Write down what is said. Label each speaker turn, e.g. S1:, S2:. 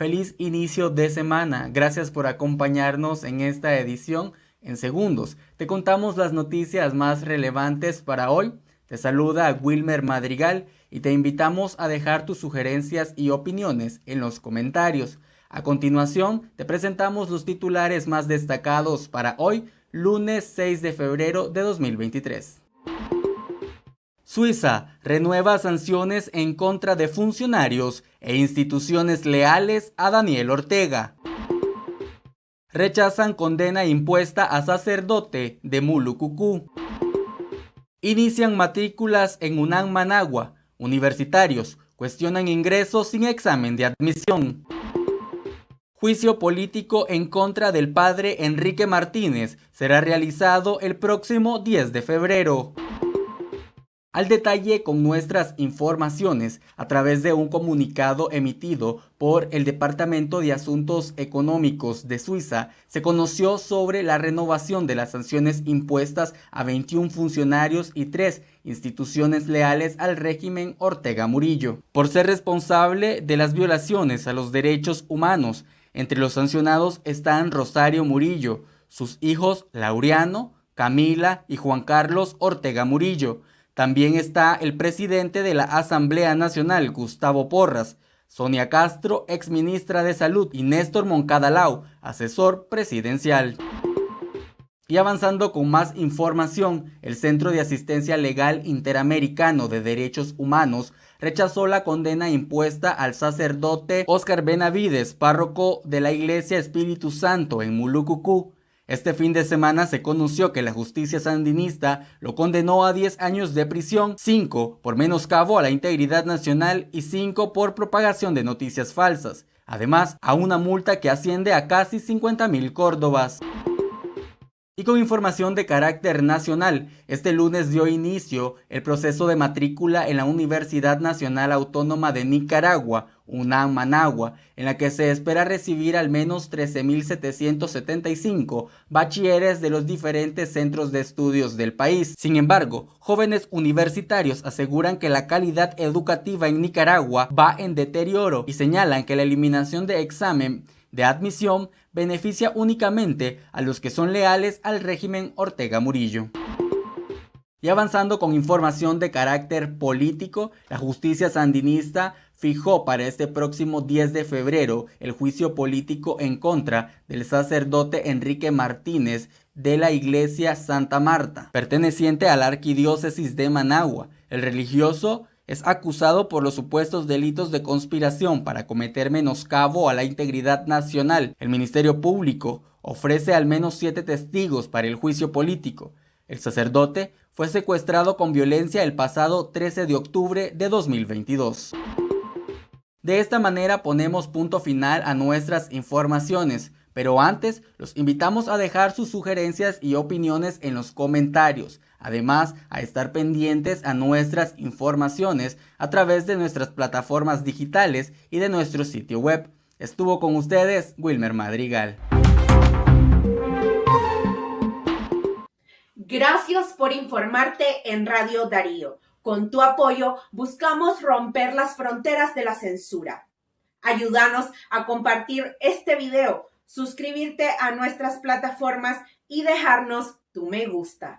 S1: Feliz inicio de semana. Gracias por acompañarnos en esta edición en segundos. Te contamos las noticias más relevantes para hoy. Te saluda Wilmer Madrigal y te invitamos a dejar tus sugerencias y opiniones en los comentarios. A continuación, te presentamos los titulares más destacados para hoy, lunes 6 de febrero de 2023. Suiza renueva sanciones en contra de funcionarios e instituciones leales a Daniel Ortega. Rechazan condena impuesta a sacerdote de Mulucucú. Inician matrículas en UNAM Managua. Universitarios cuestionan ingresos sin examen de admisión. Juicio político en contra del padre Enrique Martínez será realizado el próximo 10 de febrero al detalle con nuestras informaciones a través de un comunicado emitido por el Departamento de Asuntos Económicos de Suiza, se conoció sobre la renovación de las sanciones impuestas a 21 funcionarios y 3 instituciones leales al régimen Ortega Murillo, por ser responsable de las violaciones a los derechos humanos. Entre los sancionados están Rosario Murillo, sus hijos Laureano, Camila y Juan Carlos Ortega Murillo, también está el presidente de la Asamblea Nacional, Gustavo Porras, Sonia Castro, exministra de Salud, y Néstor Moncada Lau, asesor presidencial. Y avanzando con más información, el Centro de Asistencia Legal Interamericano de Derechos Humanos rechazó la condena impuesta al sacerdote Oscar Benavides, párroco de la Iglesia Espíritu Santo en Mulucucú, este fin de semana se conoció que la justicia sandinista lo condenó a 10 años de prisión, 5 por menoscabo a la integridad nacional y 5 por propagación de noticias falsas, además a una multa que asciende a casi 50 mil córdobas. Y con información de carácter nacional, este lunes dio inicio el proceso de matrícula en la Universidad Nacional Autónoma de Nicaragua, UNAM Managua, en la que se espera recibir al menos 13.775 bachilleres de los diferentes centros de estudios del país. Sin embargo, jóvenes universitarios aseguran que la calidad educativa en Nicaragua va en deterioro y señalan que la eliminación de examen de admisión beneficia únicamente a los que son leales al régimen Ortega Murillo. Y avanzando con información de carácter político, la justicia sandinista fijó para este próximo 10 de febrero el juicio político en contra del sacerdote Enrique Martínez de la iglesia Santa Marta, perteneciente a la arquidiócesis de Managua. El religioso es acusado por los supuestos delitos de conspiración para cometer menoscabo a la integridad nacional. El Ministerio Público ofrece al menos siete testigos para el juicio político. El sacerdote fue secuestrado con violencia el pasado 13 de octubre de 2022. De esta manera ponemos punto final a nuestras informaciones. Pero antes, los invitamos a dejar sus sugerencias y opiniones en los comentarios. Además, a estar pendientes a nuestras informaciones a través de nuestras plataformas digitales y de nuestro sitio web. Estuvo con ustedes Wilmer Madrigal.
S2: Gracias por informarte en Radio Darío. Con tu apoyo buscamos romper las fronteras de la censura. Ayúdanos a compartir este video suscribirte a nuestras plataformas y dejarnos tu me gusta.